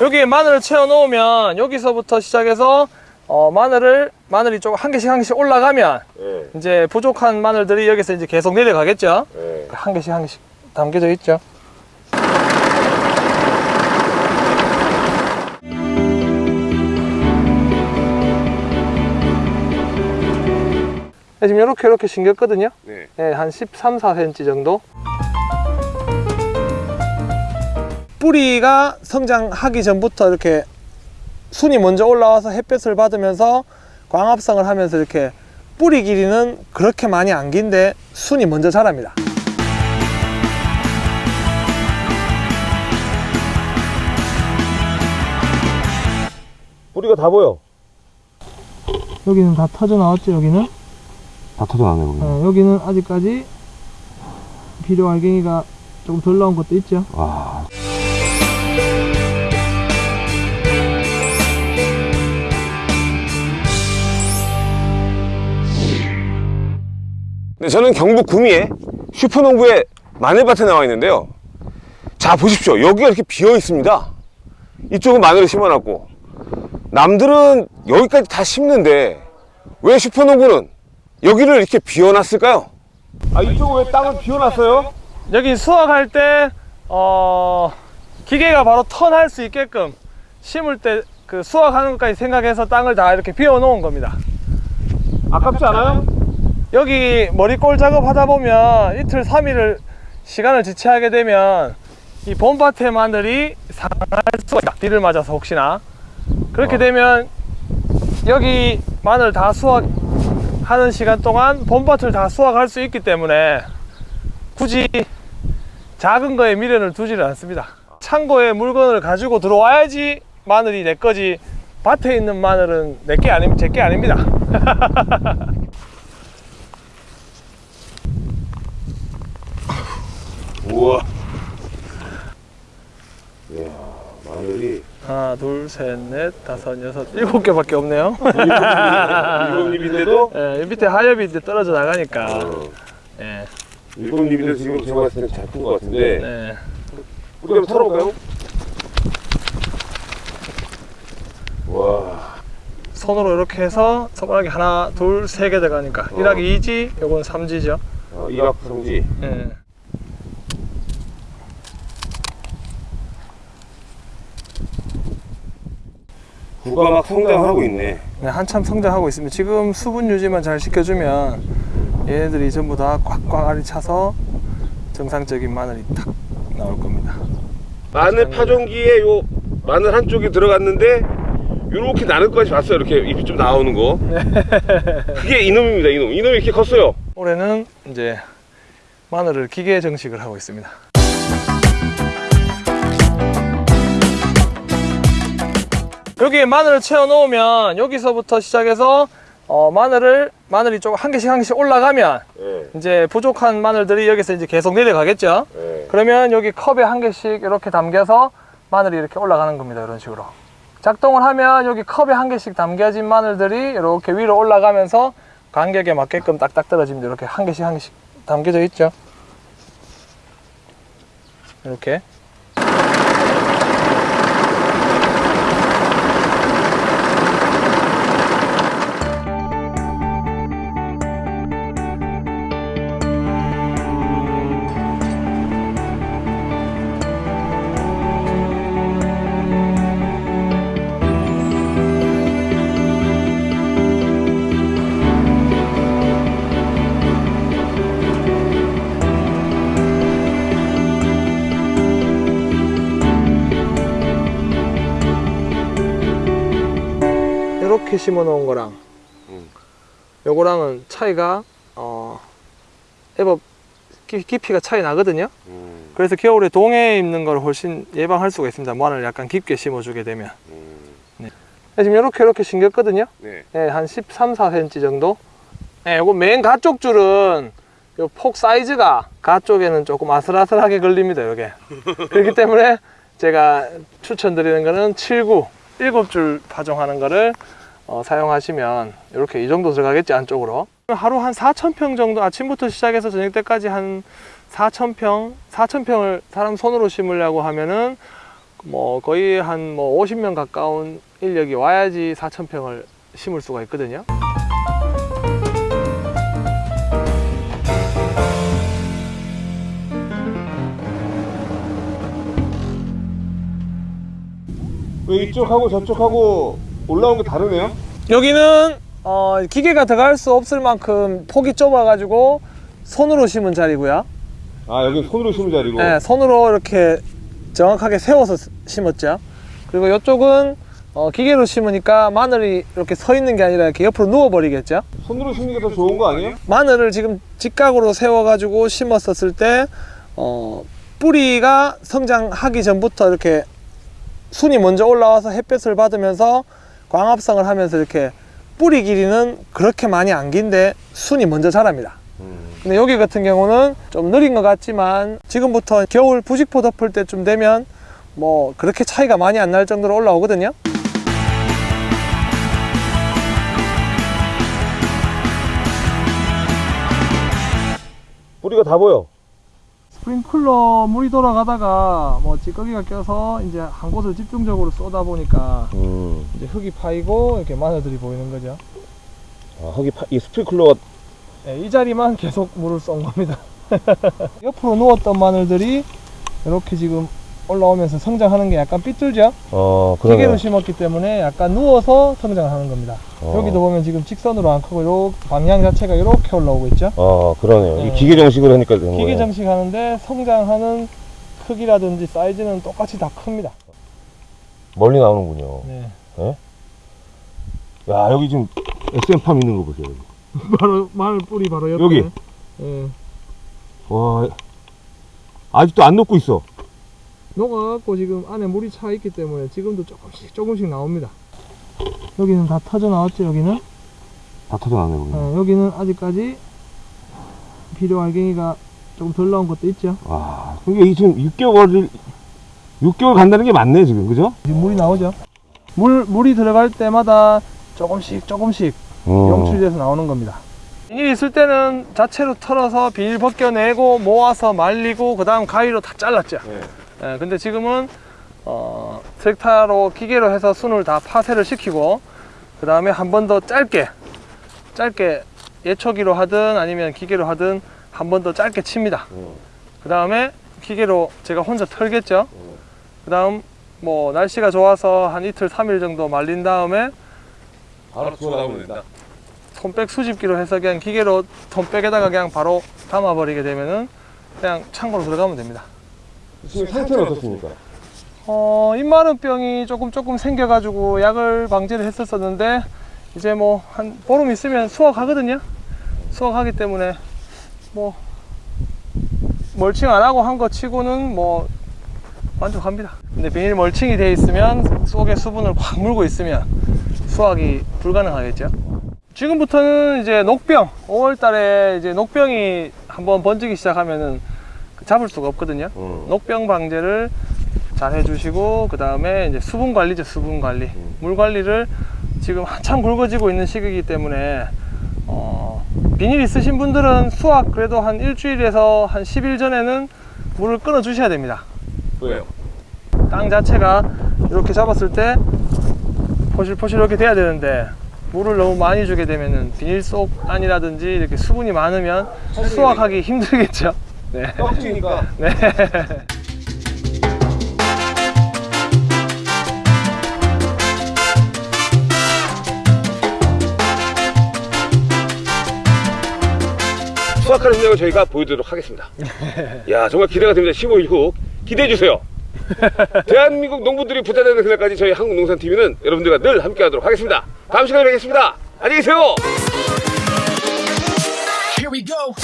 여기에 마늘을 채워 놓으면 여기서부터 시작해서 어, 마늘을 마늘이 좀한 개씩 한 개씩 올라가면 예, 이제 부족한 마늘들이 여기서 이제 계속 내려가겠죠. 예. 한 개씩 한 개씩 담겨져 있죠. 네, 지금 이렇게 이렇게 심겼거든요. 네. 네, 한 13, 4cm 정도. 뿌리가 성장하기 전부터 이렇게 순이 먼저 올라와서 햇볕을 받으면서 광합성을 하면서 이렇게 뿌리 길이는 그렇게 많이 안 긴데 순이 먼저 자랍니다. 뿌리가 다 보여. 여기는 다 터져 나왔죠, 여기는? 다 터져나네, 거기. 어, 여기는 아직까지 비료 알갱이가 조금 덜 나온 것도 있죠. 와. 네, 저는 경북 구미의 슈퍼농부의 마늘밭에 나와 있는데요. 자, 보십시오. 여기가 이렇게 비어 있습니다. 이쪽은 마늘을 심어놨고, 남들은 여기까지 다 심는데, 왜 슈퍼농부는 여기를 이렇게 비워놨을까요? 아, 이쪽은 왜 땅을 비워놨어요? 여기 수확할 때, 어, 기계가 바로 턴할 수 있게끔 심을 때 그 수확하는 것까지 생각해서 땅을 다 이렇게 비워 놓은 겁니다. 아깝지 않아요? 여기 머리꼴 작업하다 보면 이틀 3일을 시간을 지체하게 되면 이 봄밭의 마늘이 상할 수가 있다. 비를 맞아서 혹시나. 그렇게 어. 되면 여기 마늘 다 수확하는 시간 동안 봄밭을 다 수확할 수 있기 때문에 굳이 작은 거에 미련을 두지를 않습니다. 창고에 물건을 가지고 들어와야지 마늘이 내 거지 밭에 있는 마늘은 내 게 아니, 제게 아닙니다. 우와. 이야, 마늘이 하나, 둘, 셋, 넷, 다섯, 여섯, 일곱 개밖에 없네요. 일곱 입인데도 예, 이 밑에 하엽이 이제 떨어져 나가니까. 어, 예, 일곱 입인데 지금 제가 봤을 때는 잘푼 것 같은데 네. 우리 한번 털어볼까요? 와, 손으로 이렇게 해서 손가락이 하나, 둘, 세 개 들어가니까. 어. 1하기 2지, 요건 3지죠. 어, 이박 성지. 예. 구가 막 성장하고 있네. 네, 한참 성장하고 있습니다. 지금 수분 유지만 잘 시켜주면 얘네들이 전부 다 꽉꽉 알이 차서 정상적인 마늘이 탁 나올 겁니다. 마늘 파종기에 요 마늘 한쪽이 들어갔는데 요렇게 나는 것까지 봤어요. 이렇게 잎이 좀 나오는 거. 그게 이놈입니다. 이놈. 이놈이 이렇게 컸어요. 올해는 이제 마늘을 기계 정식을 하고 있습니다. 여기에 마늘을 채워 놓으면 여기서부터 시작해서 어, 마늘을 마늘이 좀한 개씩 한 개씩 올라가면 예, 이제 부족한 마늘들이 여기서 이제 계속 내려가겠죠. 예. 그러면 여기 컵에 한 개씩 이렇게 담겨서 마늘이 이렇게 올라가는 겁니다. 이런 식으로. 작동을 하면 여기 컵에 한 개씩 담겨진 마늘들이 이렇게 위로 올라가면서 간격에 맞게끔 딱딱 떨어집니다. 이렇게 한 개씩 한 개씩 담겨져 있죠. 이렇게. 이렇게 심어 놓은 거랑 음. 요거랑은 차이가 어 기- 깊이가 차이 나거든요. 음, 그래서 겨울에 동해에 입는 걸 훨씬 예방할 수가 있습니다. 마늘 약간 깊게 심어주게 되면. 음. 네, 지금 이렇게 이렇게 심겼거든요. 네. 네, 한 13, 4cm 정도. 네, 요거 맨 가쪽 줄은 요 폭 사이즈가 가쪽에는 조금 아슬아슬하게 걸립니다. 요게. 그렇기 때문에 제가 추천드리는 거는 7, 9, 7줄 파종하는 거를 어, 사용하시면 이렇게 이 정도 들어가겠지 안쪽으로. 하루 한 4,000평 정도 아침부터 시작해서 저녁 때까지 한 4,000평, 4,000평을 사람 손으로 심으려고 하면은 뭐 거의 한 뭐 50명 가까운 인력이 와야지 4,000평을 심을 수가 있거든요. 왜 이쪽하고 저쪽하고 올라온 게 다르네요? 여기는 어, 기계가 들어갈 수 없을 만큼 폭이 좁아가지고 손으로 심은 자리고요. 아 여기 손으로 심은 자리고 네, 손으로 이렇게 정확하게 세워서 스- 심었죠. 그리고 이쪽은 어, 기계로 심으니까 마늘이 이렇게 서 있는 게 아니라 이렇게 옆으로 누워 버리겠죠. 손으로 심는 게 더 좋은 거 아니에요? 마늘을 지금 직각으로 세워 가지고 심었었을 때 어, 뿌리가 성장하기 전부터 이렇게 순이 먼저 올라와서 햇볕을 받으면서 광합성을 하면서 이렇게 뿌리 길이는 그렇게 많이 안 긴데 순이 먼저 자랍니다. 근데 여기 같은 경우는 좀 느린 것 같지만 지금부터 겨울 부직포 덮을 때쯤 되면 뭐 그렇게 차이가 많이 안 날 정도로 올라오거든요. 뿌리가 다 보여 스프링클러 물이 돌아가다가 뭐 찌꺼기가 껴서 이제 한 곳을 집중적으로 쏟아 보니까 음. 이제 흙이 파이고 이렇게 마늘들이 보이는 거죠. 아, 거기 파, 이 스프링클러가 네, 이 자리만 계속 물을 쏜 겁니다. 옆으로 누웠던 마늘들이 이렇게 지금 올라오면서 성장하는 게 약간 삐뚤죠? 어 기계로 심었기 때문에 약간 누워서 성장을 하는 겁니다. 어. 여기도 보면 지금 직선으로 안 크고 요 방향 자체가 이렇게 올라오고 있죠? 어 그러네요 네. 이 기계 정식으로 하니까 되는 기계 거예요 정식 하는데 성장하는 크기라든지 사이즈는 똑같이 다 큽니다. 멀리 나오는군요 네. 야 여기 지금 SM팜 있는 거 보세요. 바로 마늘 뿌리 바로 옆에. 여기? 예. 와 아직도 안 녹고 있어 녹아갖고 지금 안에 물이 차 있기 때문에 지금도 조금씩 조금씩 나옵니다. 여기는 다 터져 나왔죠, 여기는? 다 터져나네 거기 어, 여기는 아직까지 비료 알갱이가 조금 덜 나온 것도 있죠. 와 이게 이 지금 6개월을 6개월 간다는 게 맞네 지금 그죠? 지금 물이 나오죠. 물, 물이 들어갈 때마다 조금씩 조금씩 어. 용출돼서 나오는 겁니다. 비닐 있을 때는 자체로 털어서 비닐 벗겨내고 모아서 말리고 그 다음 가위로 다 잘랐죠. 네. 예, 근데 지금은 어, 트랙타로 기계로 해서 순을 다 파쇄를 시키고 그 다음에 한 번 더 짧게 짧게 예초기로 하든 아니면 기계로 하든 한 번 더 짧게 칩니다. 어. 그 다음에 기계로 제가 혼자 털겠죠. 어. 그 다음 뭐 날씨가 좋아서 한 이틀, 삼일 정도 말린 다음에 바로 나오면 된다 손백 수집기로 해서 그냥 기계로 손백에다가 그냥 바로 담아버리게 되면은 그냥 창고로 들어가면 됩니다. 지금 상태는 어떻습니까? 어, 입마른병이 조금 조금 생겨가지고 약을 방지를 했었었는데 이제 뭐 한 보름 있으면 수확하거든요. 수확하기 때문에 뭐 멀칭 안 하고 한 거 치고는 뭐 만족합니다. 근데 비닐 멀칭이 돼 있으면 속에 수분을 확 물고 있으면 수확이 불가능하겠죠. 지금부터는 이제 녹병 5월 달에 이제 녹병이 한번 번지기 시작하면은 잡을 수가 없거든요. 어. 녹병 방제를 잘 해주시고 그 다음에 이제 수분 관리죠 수분 관리 음. 물 관리를 지금 한참 굵어지고 있는 시기이기 때문에 어, 비닐 있으신 분들은 수확 그래도 한 일주일에서 한 10일 전에는 물을 끊어 주셔야 됩니다 왜요? 땅 자체가 이렇게 잡았을 때 포실포실 이렇게 돼야 되는데 물을 너무 많이 주게 되면은 비닐 속 안이라든지 이렇게 수분이 많으면 수확하기 힘들겠죠 네. 떡지니까 네. 수확하는 현장을 저희가 보여드리도록 하겠습니다. 야 정말 기대가 됩니다. 15일 후 기대해 주세요. 대한민국 농부들이 부자되는 그날까지 저희 한국농산TV는 여러분들과 늘 함께하도록 하겠습니다. 다음 시간에 뵙겠습니다. 안녕히 계세요. Here we go.